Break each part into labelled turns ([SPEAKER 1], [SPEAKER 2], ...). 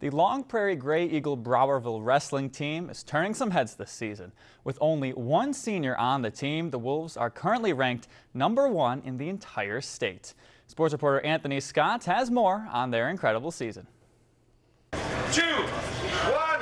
[SPEAKER 1] The Long Prairie Grey Eagle Browerville wrestling team is turning some heads this season. With only one senior on the team, the Wolves are currently ranked number one in the entire state. Sports reporter Anthony Scott has more on their incredible season.
[SPEAKER 2] Two, one,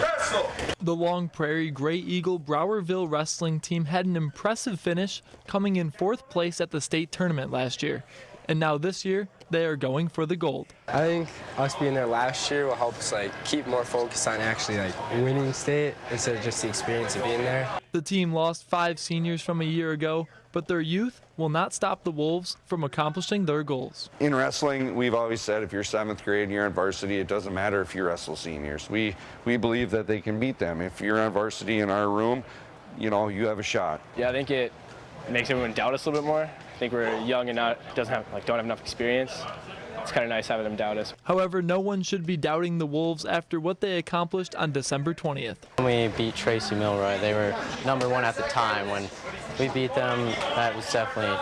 [SPEAKER 2] wrestle!
[SPEAKER 3] The Long Prairie Grey Eagle Browerville wrestling team had an impressive finish, coming in fourth place at the state tournament last year. And now this year, they are going for the gold.
[SPEAKER 4] I think us being there last year will help us like keep more focused on actually like winning state instead of just the experience of being there.
[SPEAKER 3] The team lost five seniors from a year ago, but their youth will not stop the Wolves from accomplishing their goals.
[SPEAKER 5] In wrestling, we've always said if you're seventh grade and you're on varsity, it doesn't matter if you wrestle seniors. We, we believe that they can beat them. If you're on varsity in our room, you know, you have a shot.
[SPEAKER 6] Yeah, I think it makes everyone doubt us a little bit more. I think we're young and not doesn't have like don't have enough experience. It's kind of nice having them doubt us.
[SPEAKER 3] However, no one should be doubting the Wolves after what they accomplished on December 20th.
[SPEAKER 7] When we beat Tracy Milroy, they were number one at the time. When we beat them, that was definitely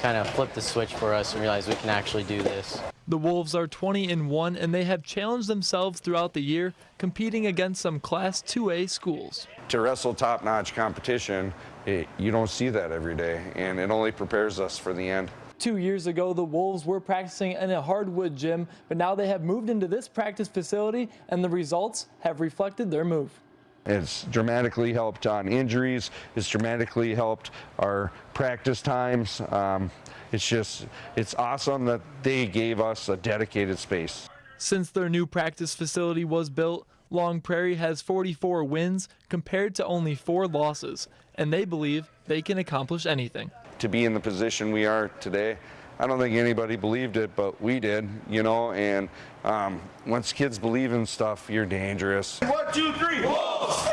[SPEAKER 7] kind of flipped the switch for us and realized we can actually do this.
[SPEAKER 3] The Wolves are 20 and 1 and they have challenged themselves throughout the year competing against some class 2A schools.
[SPEAKER 5] To wrestle top-notch competition, it, you don't see that every day and it only prepares us for the end.
[SPEAKER 3] Two years ago, the Wolves were practicing in a hardwood gym, but now they have moved into this practice facility and the results have reflected their move.
[SPEAKER 5] It's dramatically helped on injuries. It's dramatically helped our practice times. Um, it's just, it's awesome that they gave us a dedicated space.
[SPEAKER 3] Since their new practice facility was built, Long Prairie has 44 wins compared to only four losses, and they believe they can accomplish anything.
[SPEAKER 5] To be in the position we are today, I don't think anybody believed it, but we did, you know, and um, once kids believe in stuff, you're dangerous.
[SPEAKER 2] One, two, three, Wolves!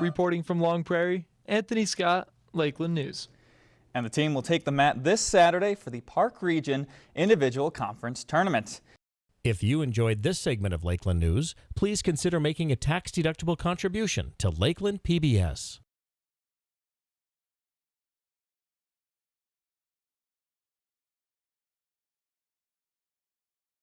[SPEAKER 3] Reporting from Long Prairie, Anthony Scott, Lakeland News.
[SPEAKER 1] And the team will take the mat this Saturday for the Park Region Individual Conference Tournament.
[SPEAKER 8] If you enjoyed this segment of Lakeland News, please consider making a tax-deductible contribution to Lakeland PBS.